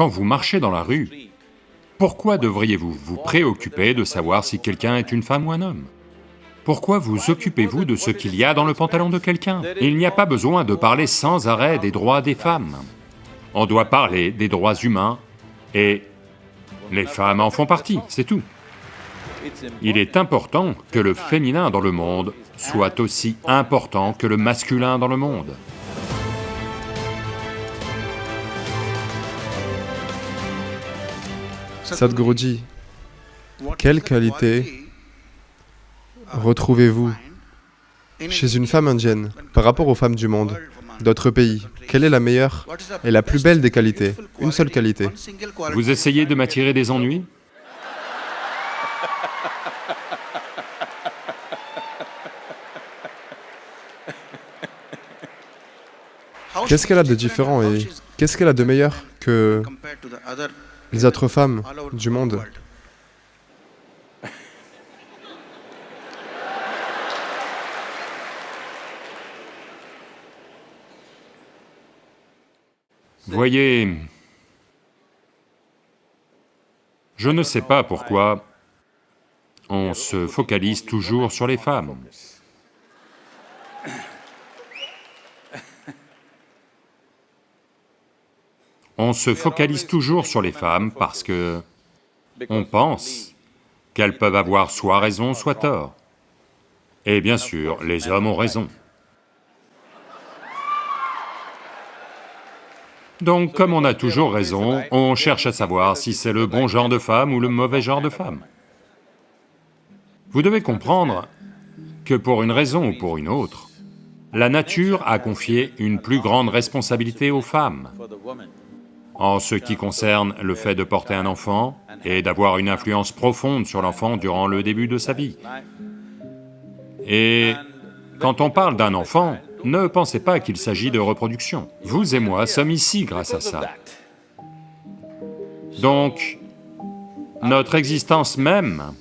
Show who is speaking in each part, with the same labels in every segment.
Speaker 1: Quand vous marchez dans la rue, pourquoi devriez-vous vous préoccuper de savoir si quelqu'un est une femme ou un homme? Pourquoi vous occupez-vous de ce qu'il y a dans le pantalon de quelqu'un? Il n'y a pas besoin de parler sans arrêt des droits des femmes. On doit parler des droits humains et les femmes en font partie, c'est tout. Il est important que le féminin dans le monde soit aussi important que le masculin dans le monde.
Speaker 2: Sadhguruji, quelle qualité retrouvez-vous chez une femme indienne par rapport aux femmes du monde, d'autres pays? Quelle est la meilleure et la plus belle des qualités? Une seule qualité.
Speaker 1: Vous essayez de m'attirer des ennuis?
Speaker 2: Qu'est-ce qu'elle a de différent et qu'est-ce qu'elle a de meilleur que les autres femmes du monde
Speaker 1: Voyez, je ne sais pas pourquoi on se focalise toujours sur les femmes. On se focalise toujours sur les femmes parce que on pense qu'elles peuvent avoir soit raison, soit tort. Et bien sûr, les hommes ont raison. Donc, comme on a toujours raison, on cherche à savoir si c'est le bon genre de femme ou le mauvais genre de femme. Vous devez comprendre que pour une raison ou pour une autre, la nature a confié une plus grande responsabilité aux femmes en ce qui concerne le fait de porter un enfant et d'avoir une influence profonde sur l'enfant durant le début de sa vie. Et quand on parle d'un enfant, ne pensez pas qu'il s'agit de reproduction. Vous et moi sommes ici grâce à ça. Donc, notre existence même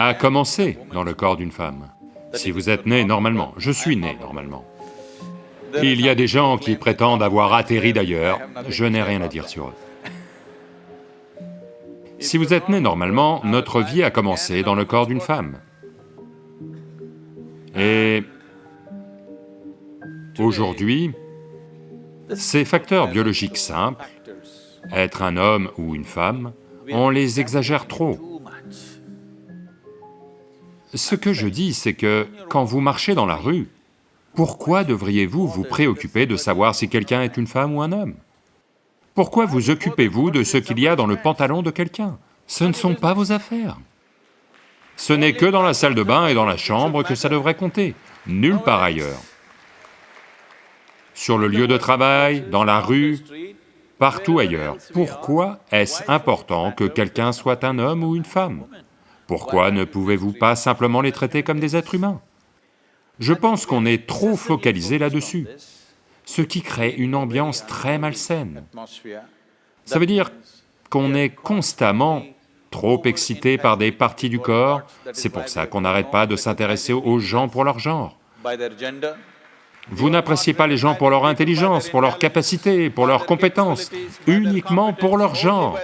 Speaker 1: a commencé dans le corps d'une femme. Si vous êtes né normalement, je suis né normalement. Il y a des gens qui prétendent avoir atterri d'ailleurs, je n'ai rien à dire sur eux. Si vous êtes né normalement, notre vie a commencé dans le corps d'une femme. Et aujourd'hui, ces facteurs biologiques simples, être un homme ou une femme, on les exagère trop. Ce que je dis, c'est que quand vous marchez dans la rue, pourquoi devriez-vous vous préoccuper de savoir si quelqu'un est une femme ou un homme? Pourquoi vous occupez-vous de ce qu'il y a dans le pantalon de quelqu'un? Ce ne sont pas vos affaires. Ce n'est que dans la salle de bain et dans la chambre que ça devrait compter, nulle part ailleurs. Sur le lieu de travail, dans la rue, partout ailleurs. Pourquoi est-ce important que quelqu'un soit un homme ou une femme? Pourquoi ne pouvez-vous pas simplement les traiter comme des êtres humains? Je pense qu'on est trop focalisé là-dessus, ce qui crée une ambiance très malsaine. Ça veut dire qu'on est constamment trop excité par des parties du corps, c'est pour ça qu'on n'arrête pas de s'intéresser aux gens pour leur genre. Vous n'appréciez pas les gens pour leur intelligence, pour leur capacité, pour leurs compétences, uniquement pour leur genre.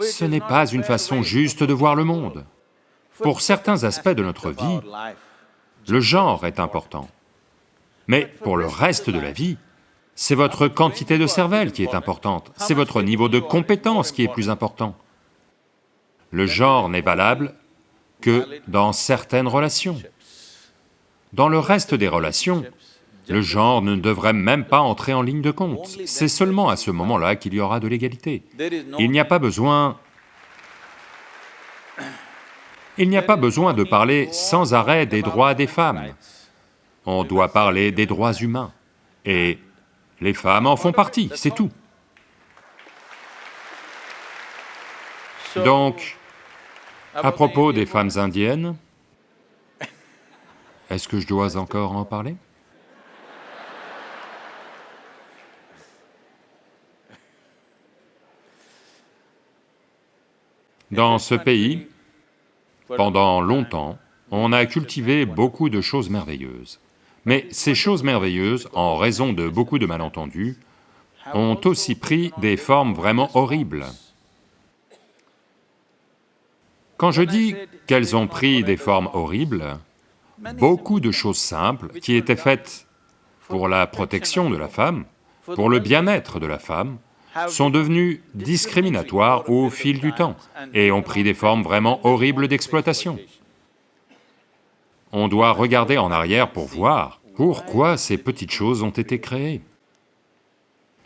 Speaker 1: Ce n'est pas une façon juste de voir le monde. Pour certains aspects de notre vie, le genre est important. Mais pour le reste de la vie, c'est votre quantité de cervelle qui est importante, c'est votre niveau de compétence qui est plus important. Le genre n'est valable que dans certaines relations. Dans le reste des relations, le genre ne devrait même pas entrer en ligne de compte. C'est seulement à ce moment-là qu'il y aura de l'égalité. Il n'y a pas besoin... Il n'y a pas besoin de parler sans arrêt des droits des femmes. On doit parler des droits humains. Et les femmes en font partie, c'est tout. Donc, à propos des femmes indiennes, est-ce que je dois encore en parler? Dans ce pays, pendant longtemps, on a cultivé beaucoup de choses merveilleuses. Mais ces choses merveilleuses, en raison de beaucoup de malentendus, ont aussi pris des formes vraiment horribles. Quand je dis qu'elles ont pris des formes horribles, beaucoup de choses simples qui étaient faites pour la protection de la femme, pour le bien-être de la femme, sont devenues discriminatoires au fil du temps et ont pris des formes vraiment horribles d'exploitation. On doit regarder en arrière pour voir pourquoi ces petites choses ont été créées.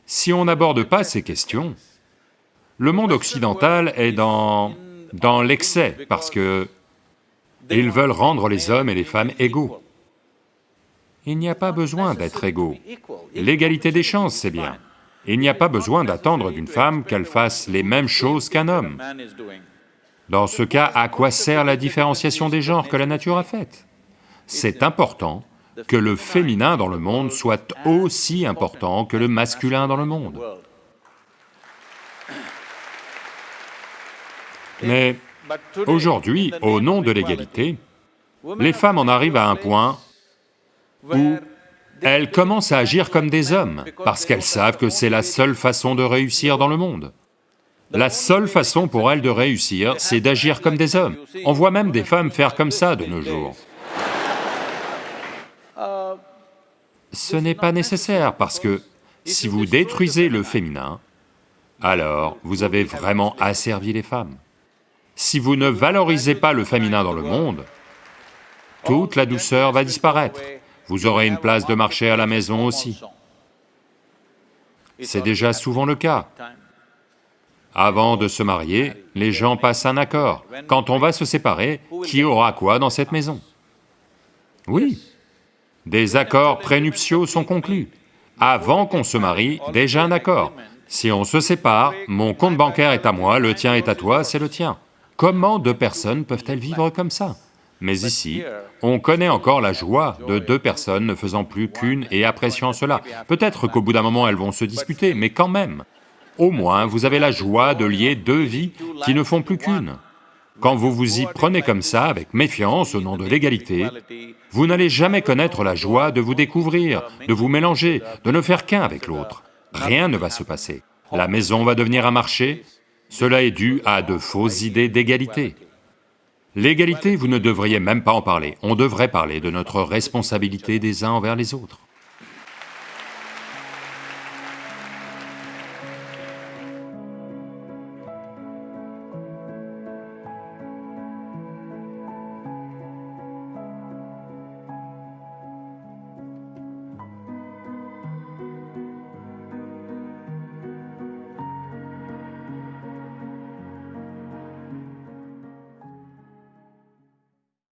Speaker 1: Si on n'aborde pas ces questions, le monde occidental est dans dans l'excès, parce que ils veulent rendre les hommes et les femmes égaux. Il n'y a pas besoin d'être égaux. L'égalité des chances, c'est bien. Il n'y a pas besoin d'attendre d'une femme qu'elle fasse les mêmes choses qu'un homme. Dans ce cas, à quoi sert la différenciation des genres que la nature a faite? C'est important que le féminin dans le monde soit aussi important que le masculin dans le monde. Mais aujourd'hui, au nom de l'égalité, les femmes en arrivent à un point où elles commencent à agir comme des hommes, parce qu'elles savent que c'est la seule façon de réussir dans le monde. La seule façon pour elles de réussir, c'est d'agir comme des hommes. On voit même des femmes faire comme ça de nos jours. Ce n'est pas nécessaire, parce que si vous détruisez le féminin, alors vous avez vraiment asservi les femmes. Si vous ne valorisez pas le féminin dans le monde, toute la douceur va disparaître. Vous aurez une place de marché à la maison aussi. C'est déjà souvent le cas. Avant de se marier, les gens passent un accord. Quand on va se séparer, qui aura quoi dans cette maison? Oui, des accords prénuptiaux sont conclus. Avant qu'on se marie, déjà un accord. Si on se sépare, mon compte bancaire est à moi, le tien est à toi, c'est le tien. Comment deux personnes peuvent-elles vivre comme ça? Mais ici, on connaît encore la joie de deux personnes ne faisant plus qu'une et appréciant cela. Peut-être qu'au bout d'un moment elles vont se disputer, mais quand même, au moins vous avez la joie de lier deux vies qui ne font plus qu'une. Quand vous vous y prenez comme ça, avec méfiance au nom de l'égalité, vous n'allez jamais connaître la joie de vous découvrir, de vous mélanger, de ne faire qu'un avec l'autre. Rien ne va se passer. La maison va devenir un marché, cela est dû à de fausses idées d'égalité. L'égalité, vous ne devriez même pas en parler, on devrait parler de notre responsabilité des uns envers les autres.